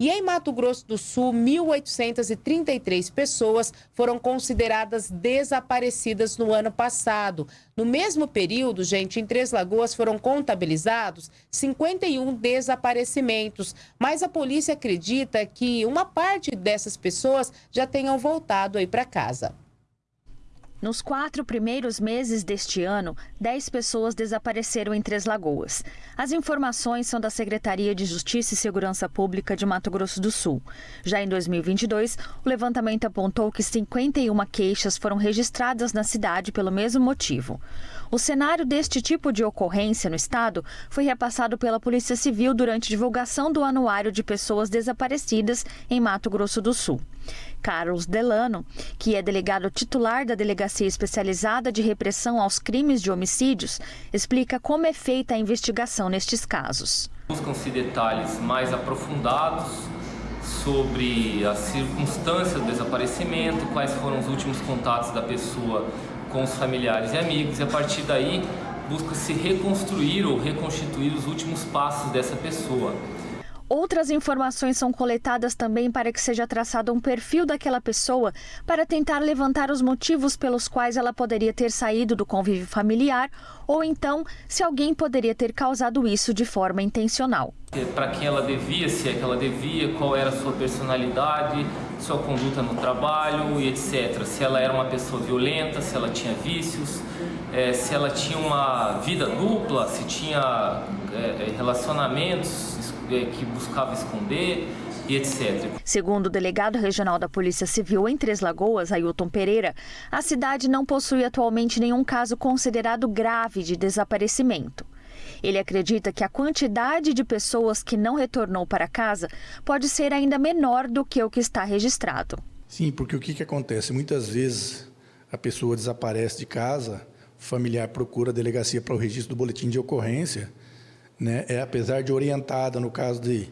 E em Mato Grosso do Sul, 1.833 pessoas foram consideradas desaparecidas no ano passado. No mesmo período, gente, em Três Lagoas foram contabilizados 51 desaparecimentos. Mas a polícia acredita que uma parte dessas pessoas já tenham voltado aí para casa. Nos quatro primeiros meses deste ano, 10 pessoas desapareceram em Três Lagoas. As informações são da Secretaria de Justiça e Segurança Pública de Mato Grosso do Sul. Já em 2022, o levantamento apontou que 51 queixas foram registradas na cidade pelo mesmo motivo. O cenário deste tipo de ocorrência no estado foi repassado pela Polícia Civil durante divulgação do Anuário de Pessoas Desaparecidas em Mato Grosso do Sul. Carlos Delano, que é delegado titular da Delegacia Especializada de Repressão aos Crimes de Homicídios, explica como é feita a investigação nestes casos. Buscam-se detalhes mais aprofundados sobre as circunstâncias do desaparecimento, quais foram os últimos contatos da pessoa com os familiares e amigos, e a partir daí busca-se reconstruir ou reconstituir os últimos passos dessa pessoa. Outras informações são coletadas também para que seja traçado um perfil daquela pessoa para tentar levantar os motivos pelos quais ela poderia ter saído do convívio familiar ou então se alguém poderia ter causado isso de forma intencional. Para quem ela devia, se é que ela devia, qual era a sua personalidade, sua conduta no trabalho e etc. Se ela era uma pessoa violenta, se ela tinha vícios, é, se ela tinha uma vida dupla, se tinha é, relacionamentos que buscava esconder e etc. Segundo o delegado regional da Polícia Civil em Três Lagoas, Ailton Pereira, a cidade não possui atualmente nenhum caso considerado grave de desaparecimento. Ele acredita que a quantidade de pessoas que não retornou para casa pode ser ainda menor do que o que está registrado. Sim, porque o que, que acontece? Muitas vezes a pessoa desaparece de casa, o familiar procura a delegacia para o registro do boletim de ocorrência né, é, apesar de orientada no caso de,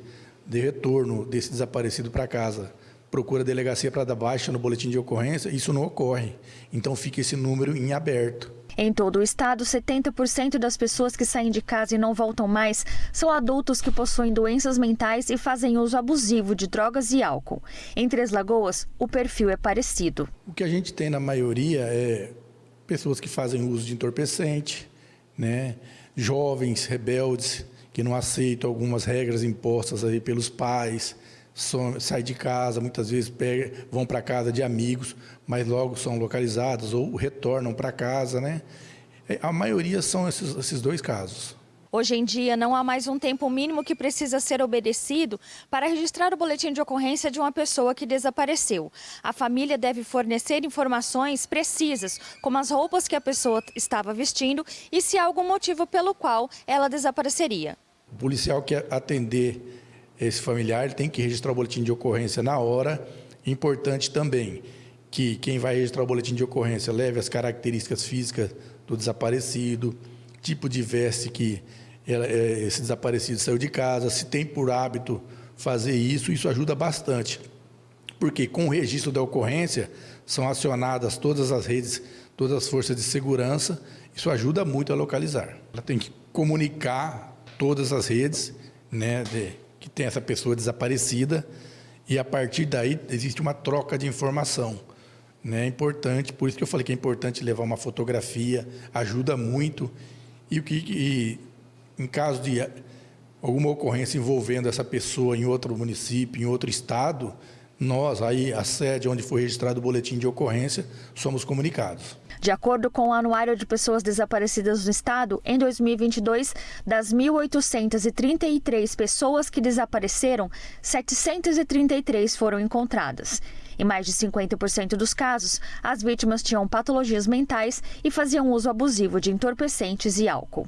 de retorno desse desaparecido para casa, procura a delegacia para dar baixa no boletim de ocorrência, isso não ocorre. Então fica esse número em aberto. Em todo o estado, 70% das pessoas que saem de casa e não voltam mais são adultos que possuem doenças mentais e fazem uso abusivo de drogas e álcool. Em Três Lagoas, o perfil é parecido. O que a gente tem na maioria é pessoas que fazem uso de entorpecente, né? jovens rebeldes que não aceitam algumas regras impostas aí pelos pais, saem de casa, muitas vezes pegam, vão para casa de amigos, mas logo são localizados ou retornam para casa. Né? É, a maioria são esses, esses dois casos. Hoje em dia, não há mais um tempo mínimo que precisa ser obedecido para registrar o boletim de ocorrência de uma pessoa que desapareceu. A família deve fornecer informações precisas, como as roupas que a pessoa estava vestindo e se há algum motivo pelo qual ela desapareceria. O policial que atender esse familiar tem que registrar o boletim de ocorrência na hora. Importante também que quem vai registrar o boletim de ocorrência leve as características físicas do desaparecido, tipo de veste que é, esse desaparecido saiu de casa, se tem por hábito fazer isso, isso ajuda bastante. Porque com o registro da ocorrência são acionadas todas as redes, todas as forças de segurança, isso ajuda muito a localizar. Ela tem que comunicar todas as redes né, de, que tem essa pessoa desaparecida e a partir daí existe uma troca de informação. Né, é importante, por isso que eu falei que é importante levar uma fotografia, ajuda muito. E o que e, em caso de alguma ocorrência envolvendo essa pessoa em outro município, em outro estado, nós, aí, a sede onde foi registrado o boletim de ocorrência, somos comunicados. De acordo com o Anuário de Pessoas Desaparecidas no Estado, em 2022, das 1.833 pessoas que desapareceram, 733 foram encontradas. Em mais de 50% dos casos, as vítimas tinham patologias mentais e faziam uso abusivo de entorpecentes e álcool.